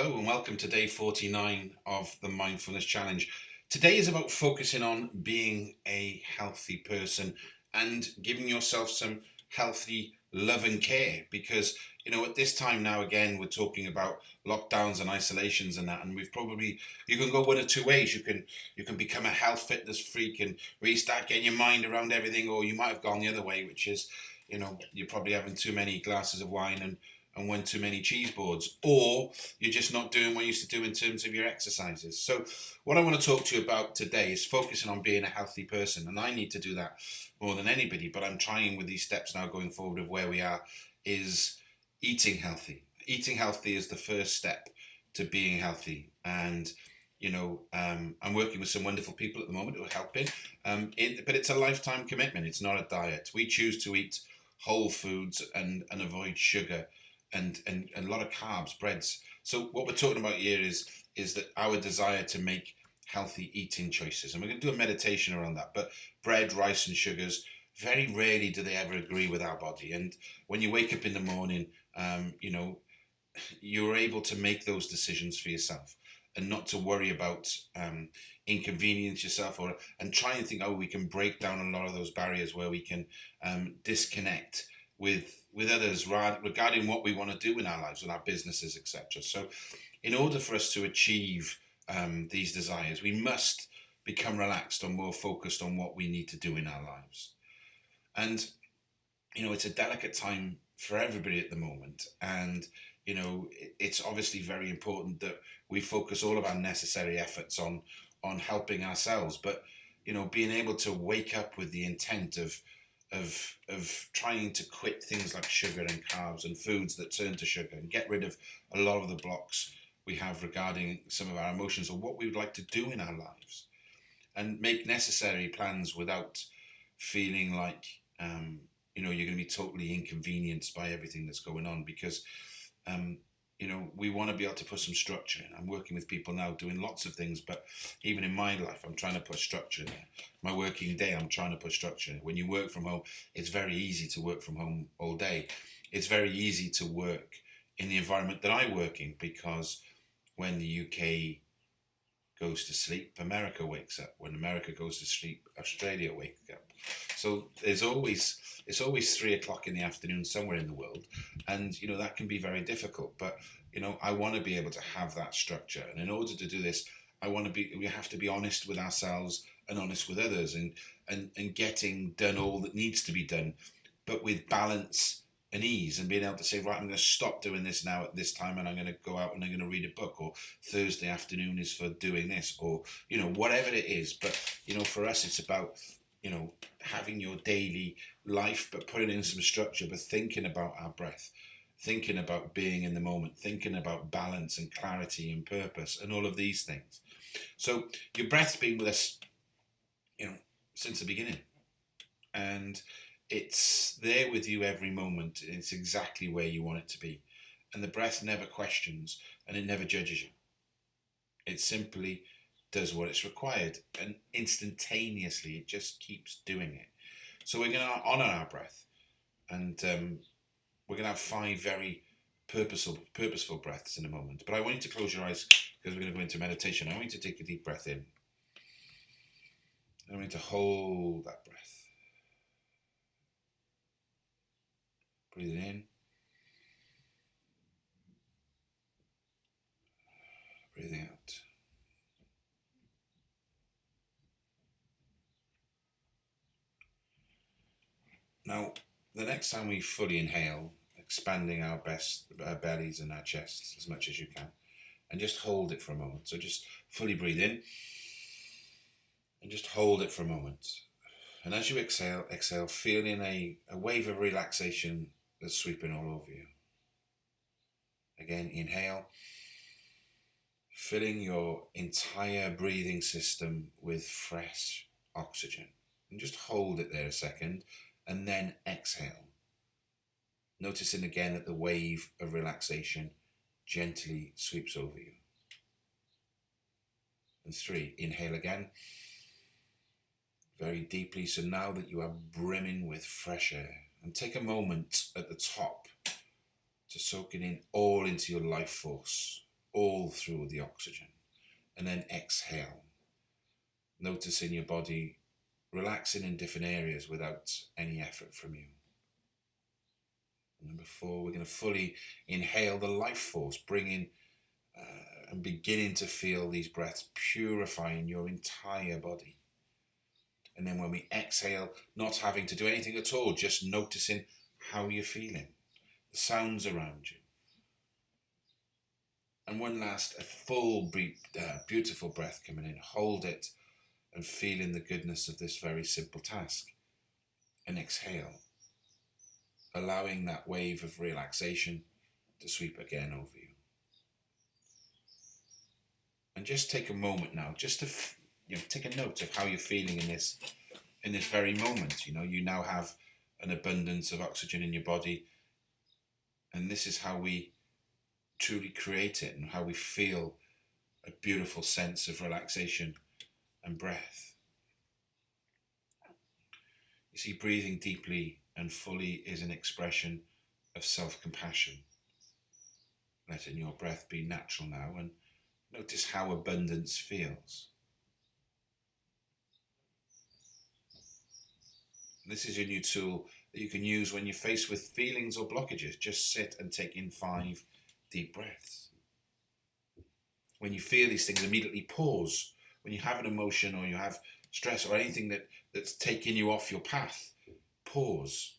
And welcome to day 49 of the Mindfulness Challenge. Today is about focusing on being a healthy person and giving yourself some healthy love and care because you know at this time now again we're talking about lockdowns and isolations and that and we've probably you can go one of two ways you can you can become a health fitness freak and really start getting your mind around everything or you might have gone the other way which is you know you're probably having too many glasses of wine and and too many cheese boards, or you're just not doing what you used to do in terms of your exercises. So, what I want to talk to you about today is focusing on being a healthy person, and I need to do that more than anybody. But I'm trying with these steps now going forward of where we are is eating healthy. Eating healthy is the first step to being healthy, and you know, um, I'm working with some wonderful people at the moment who are helping. Um, it, but it's a lifetime commitment. It's not a diet. We choose to eat whole foods and, and avoid sugar and, and, and a lot of carbs, breads. So what we're talking about here is is that our desire to make healthy eating choices, and we're going to do a meditation around that. But bread, rice, and sugars very rarely do they ever agree with our body. And when you wake up in the morning, um, you know, you're able to make those decisions for yourself and not to worry about um, inconvenience yourself or and try and think, oh, we can break down a lot of those barriers where we can um, disconnect with with others regarding what we want to do in our lives, with our businesses, etc. So, in order for us to achieve um, these desires, we must become relaxed or more focused on what we need to do in our lives. And you know, it's a delicate time for everybody at the moment, and you know, it's obviously very important that we focus all of our necessary efforts on on helping ourselves, but you know, being able to wake up with the intent of of of trying to quit things like sugar and carbs and foods that turn to sugar and get rid of a lot of the blocks we have regarding some of our emotions or what we would like to do in our lives and make necessary plans without feeling like um, you know you're going to be totally inconvenienced by everything that's going on because um, you know, we want to be able to put some structure in. I'm working with people now doing lots of things, but even in my life, I'm trying to put structure in there. My working day, I'm trying to put structure in. When you work from home, it's very easy to work from home all day. It's very easy to work in the environment that I work in because when the UK goes to sleep, America wakes up. When America goes to sleep, Australia wakes up. So there's always it's always three o'clock in the afternoon somewhere in the world, and you know that can be very difficult. But you know I want to be able to have that structure, and in order to do this, I want to be we have to be honest with ourselves and honest with others, and and and getting done all that needs to be done, but with balance and ease and being able to say, right, I'm going to stop doing this now at this time and I'm going to go out and I'm going to read a book or Thursday afternoon is for doing this or, you know, whatever it is. But, you know, for us, it's about, you know, having your daily life, but putting in some structure, but thinking about our breath, thinking about being in the moment, thinking about balance and clarity and purpose and all of these things. So your breath's been with us, you know, since the beginning. And it's there with you every moment. It's exactly where you want it to be. And the breath never questions and it never judges you. It simply does what it's required and instantaneously it just keeps doing it. So we're going to honor our breath and um, we're going to have five very purposeful, purposeful breaths in a moment. But I want you to close your eyes because we're going to go into meditation. I want you to take a deep breath in. I want you to hold that breath. Breathe in. Breathing out. Now, the next time we fully inhale, expanding our best our bellies and our chests as much as you can, and just hold it for a moment. So just fully breathe in, and just hold it for a moment. And as you exhale, exhale, feeling a, a wave of relaxation that's sweeping all over you. Again, inhale, filling your entire breathing system with fresh oxygen. And just hold it there a second and then exhale. Noticing again that the wave of relaxation gently sweeps over you. And three, inhale again very deeply. So now that you are brimming with fresh air, and take a moment at the top to soak it in all into your life force. all through the oxygen. And then exhale. Noticing your body relaxing in different areas without any effort from you. Number four, we're going to fully inhale the life force, bringing uh, and beginning to feel these breaths purifying your entire body. And then when we exhale, not having to do anything at all, just noticing how you're feeling, the sounds around you. And one last, a full, uh, beautiful breath coming in. Hold it and feeling the goodness of this very simple task. And exhale allowing that wave of relaxation to sweep again over you. And just take a moment now, just to you know, take a note of how you're feeling in this in this very moment. You know, you now have an abundance of oxygen in your body, and this is how we truly create it and how we feel a beautiful sense of relaxation and breath. You see, breathing deeply and fully is an expression of self compassion. Letting your breath be natural now and notice how abundance feels. This is your new tool that you can use when you're faced with feelings or blockages. Just sit and take in five deep breaths. When you feel these things, immediately pause. When you have an emotion or you have stress or anything that, that's taking you off your path, pause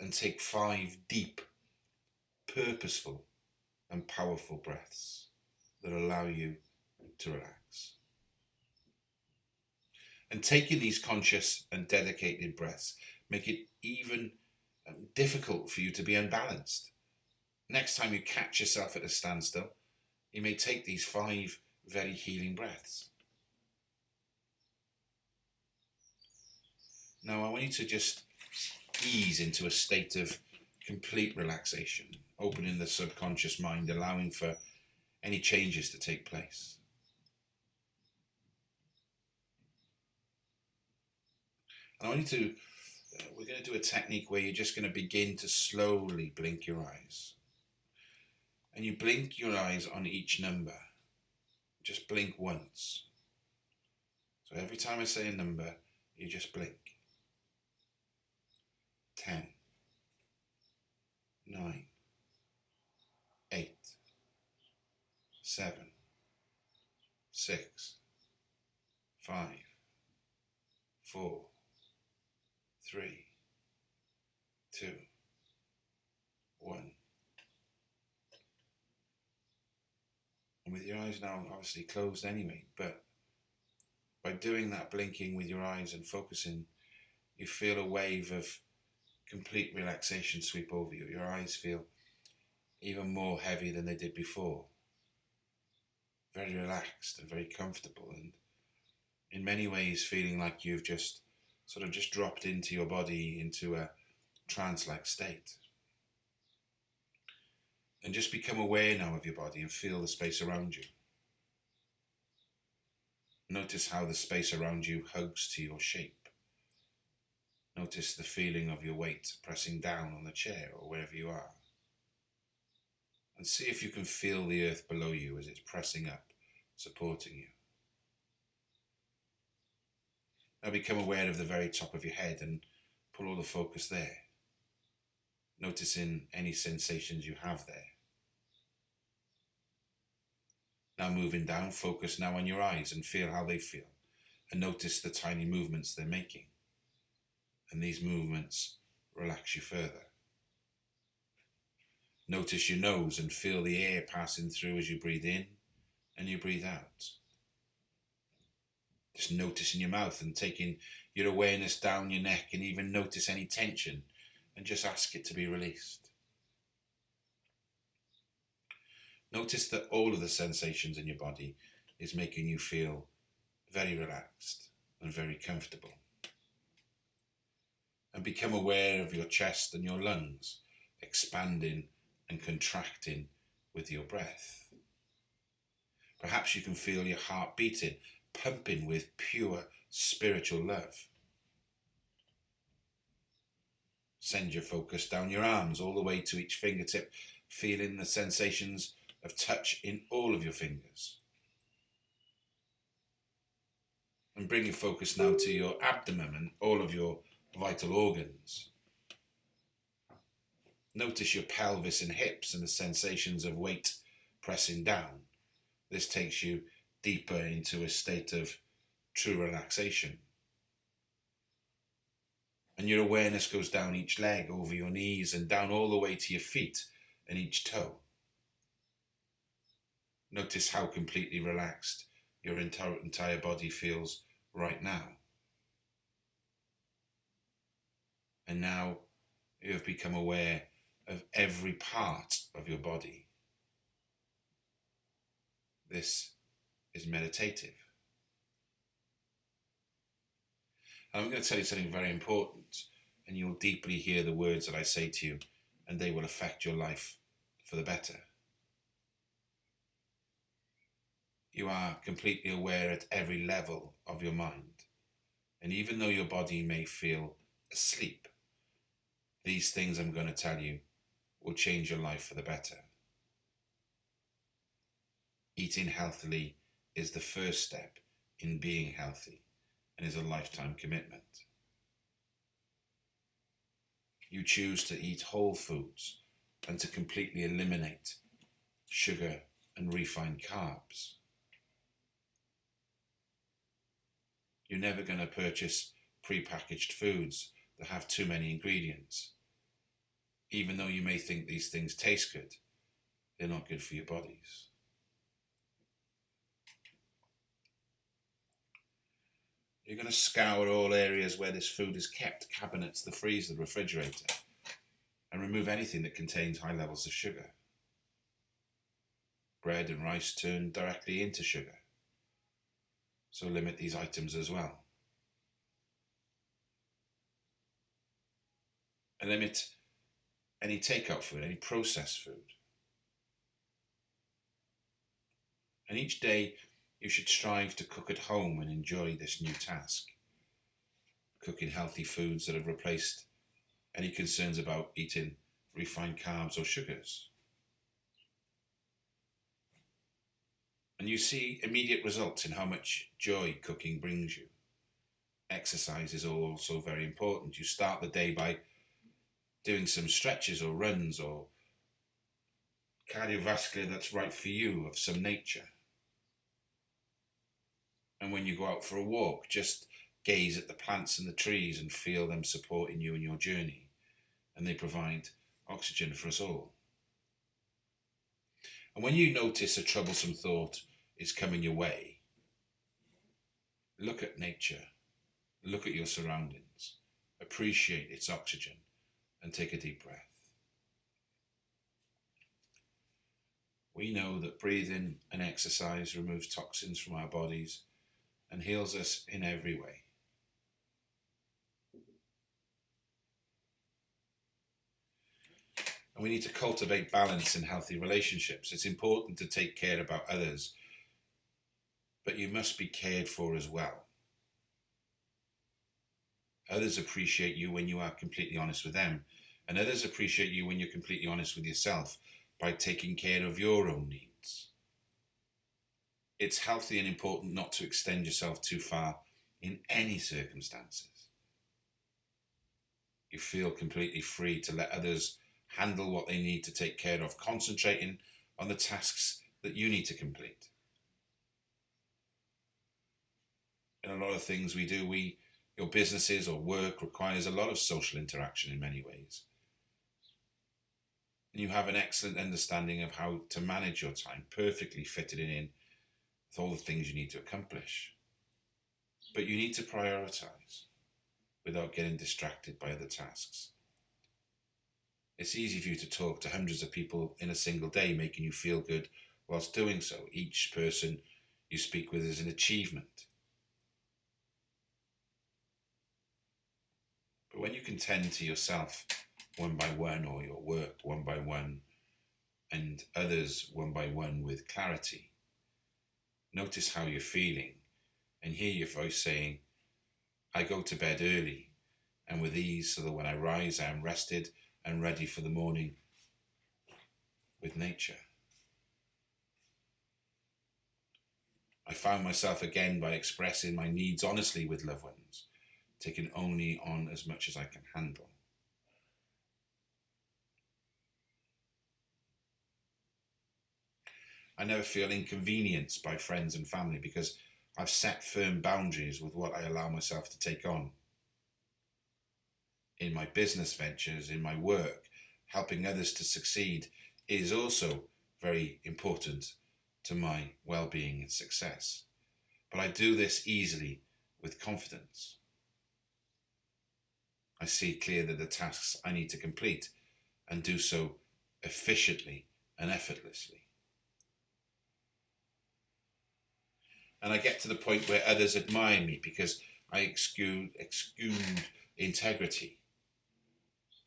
and take five deep, purposeful, and powerful breaths that allow you to relax. And taking these conscious and dedicated breaths make it even um, difficult for you to be unbalanced. Next time you catch yourself at a standstill, you may take these five very healing breaths. Now, I want you to just ease into a state of complete relaxation, opening the subconscious mind, allowing for any changes to take place. And I want you to, uh, we're going to do a technique where you're just going to begin to slowly blink your eyes. And you blink your eyes on each number. Just blink once. So every time I say a number, you just blink. 10, 9, 8, 7, 6, 5, 4, 3, 2, 1. And with your eyes now obviously closed anyway, but by doing that blinking with your eyes and focusing, you feel a wave of complete relaxation sweep over you. Your eyes feel even more heavy than they did before. Very relaxed and very comfortable, and in many ways, feeling like you've just sort of just dropped into your body into a trance like state. And just become aware now of your body and feel the space around you. Notice how the space around you hugs to your shape. Notice the feeling of your weight pressing down on the chair or wherever you are. And see if you can feel the earth below you as it's pressing up, supporting you. Now become aware of the very top of your head and pull all the focus there. Noticing any sensations you have there. Now moving down, focus now on your eyes and feel how they feel. And notice the tiny movements they're making and these movements relax you further. Notice your nose and feel the air passing through as you breathe in and you breathe out. Just noticing your mouth and taking your awareness down your neck and even notice any tension and just ask it to be released. Notice that all of the sensations in your body is making you feel very relaxed and very comfortable and become aware of your chest and your lungs expanding and contracting with your breath. Perhaps you can feel your heart beating, pumping with pure spiritual love. Send your focus down your arms all the way to each fingertip, feeling the sensations of touch in all of your fingers. And bring your focus now to your abdomen and all of your vital organs. Notice your pelvis and hips and the sensations of weight pressing down. This takes you deeper into a state of true relaxation. And your awareness goes down each leg, over your knees, and down all the way to your feet and each toe. Notice how completely relaxed your entire, body feels right now. And now you have become aware of every part of your body. This is meditative. I'm going to tell you something very important, and you'll deeply hear the words that I say to you, and they will affect your life for the better. You are completely aware at every level of your mind, and even though your body may feel asleep, these things I'm going to tell you will change your life for the better. Eating healthily is the first step in being healthy and is a lifetime commitment. You choose to eat whole foods and to completely eliminate sugar and refined carbs. You're never going to purchase pre-packaged foods that have too many ingredients. Even though you may think these things taste good, they're not good for your bodies. You're going to scour all areas where this food is kept, cabinets, the freezer, the refrigerator, and remove anything that contains high levels of sugar. Bread and rice turn directly into sugar, so limit these items as well. And limit any takeout food, any processed food. And each day you should strive to cook at home and enjoy this new task. Cooking healthy foods that have replaced any concerns about eating refined carbs or sugars. And you see immediate results in how much joy cooking brings you. Exercise is also very important. You start the day by doing some stretches or runs or cardiovascular that's right for you of some nature and when you go out for a walk, just gaze at the plants and the trees and feel them supporting you in your journey. And they provide oxygen for us all. And when you notice a troublesome thought is coming your way, look at nature, look at your surroundings, appreciate its oxygen, and take a deep breath. We know that breathing and exercise removes toxins from our bodies and heals us in every way. And we need to cultivate balance in healthy relationships. It's important to take care about others, but you must be cared for as well. Others appreciate you when you are completely honest with them, and others appreciate you when you're completely honest with yourself by taking care of your own needs it's healthy and important not to extend yourself too far in any circumstances. You feel completely free to let others handle what they need to take care of, concentrating on the tasks that you need to complete. In a lot of things we do, we your businesses or work requires a lot of social interaction in many ways. And you have an excellent understanding of how to manage your time, perfectly fitted in with all the things you need to accomplish. But you need to prioritize without getting distracted by other tasks. It's easy for you to talk to hundreds of people in a single day, making you feel good whilst doing so. Each person you speak with is an achievement. But when you can tend to yourself one by one, or your work one by one, and others one by one with clarity, Notice how you're feeling and hear your voice saying, I go to bed early and with ease so that when I rise I am rested and ready for the morning with nature. I found myself again by expressing my needs honestly with loved ones, taking only on as much as I can handle. I never feel inconvenienced by friends and family because I've set firm boundaries with what I allow myself to take on. In my business ventures, in my work, helping others to succeed is also very important to my well-being and success. But I do this easily with confidence. I see clearly the tasks I need to complete and do so efficiently and effortlessly. And I get to the point where others admire me because I exude, exude integrity,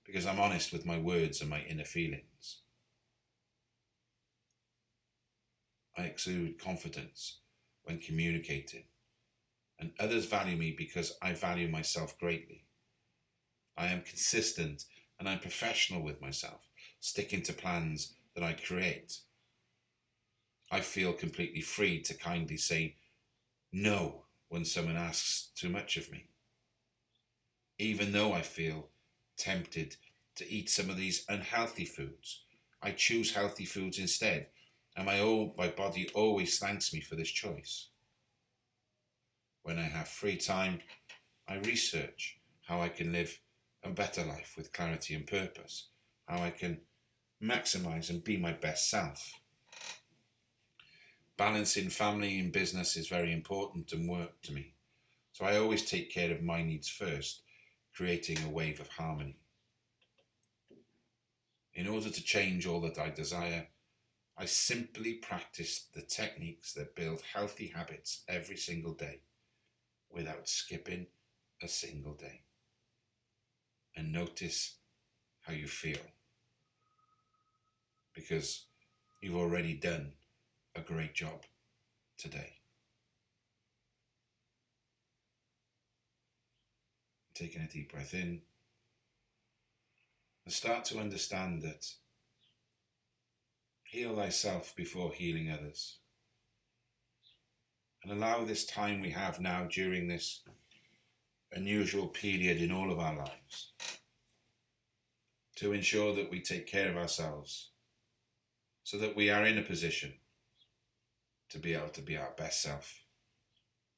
because I'm honest with my words and my inner feelings. I exude confidence when communicating, and others value me because I value myself greatly. I am consistent and I'm professional with myself, sticking to plans that I create. I feel completely free to kindly say no when someone asks too much of me. Even though I feel tempted to eat some of these unhealthy foods, I choose healthy foods instead, and my, old, my body always thanks me for this choice. When I have free time, I research how I can live a better life with clarity and purpose, how I can maximize and be my best self. Balancing family and business is very important and work to me. So I always take care of my needs first, creating a wave of harmony. In order to change all that I desire, I simply practice the techniques that build healthy habits every single day without skipping a single day. And notice how you feel because you've already done a great job today. Taking a deep breath in and start to understand that heal thyself before healing others. And allow this time we have now during this unusual period in all of our lives to ensure that we take care of ourselves so that we are in a position to be able to be our best self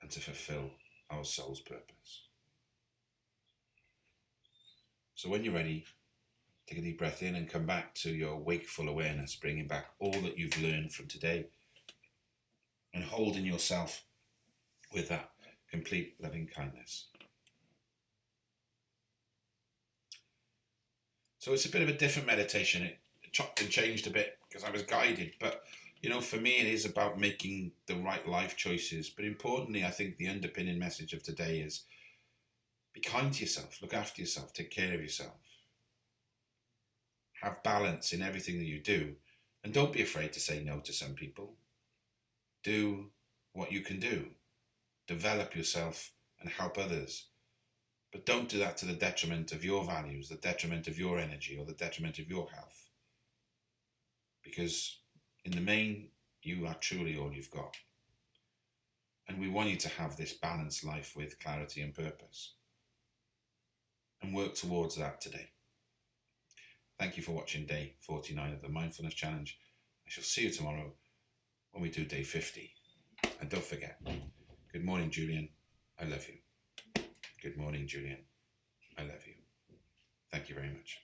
and to fulfill our soul's purpose. So when you're ready, take a deep breath in and come back to your wakeful awareness, bringing back all that you've learned from today and holding yourself with that complete loving kindness. So it's a bit of a different meditation. It chopped and changed a bit because I was guided, but you know, for me, it is about making the right life choices. But importantly, I think the underpinning message of today is be kind to yourself, look after yourself, take care of yourself. Have balance in everything that you do. And don't be afraid to say no to some people. Do what you can do. Develop yourself and help others. But don't do that to the detriment of your values, the detriment of your energy, or the detriment of your health. Because in the main, you are truly all you've got. And we want you to have this balanced life with clarity and purpose. And work towards that today. Thank you for watching day 49 of the Mindfulness Challenge. I shall see you tomorrow when we do day 50. And don't forget, good morning, Julian. I love you. Good morning, Julian. I love you. Thank you very much.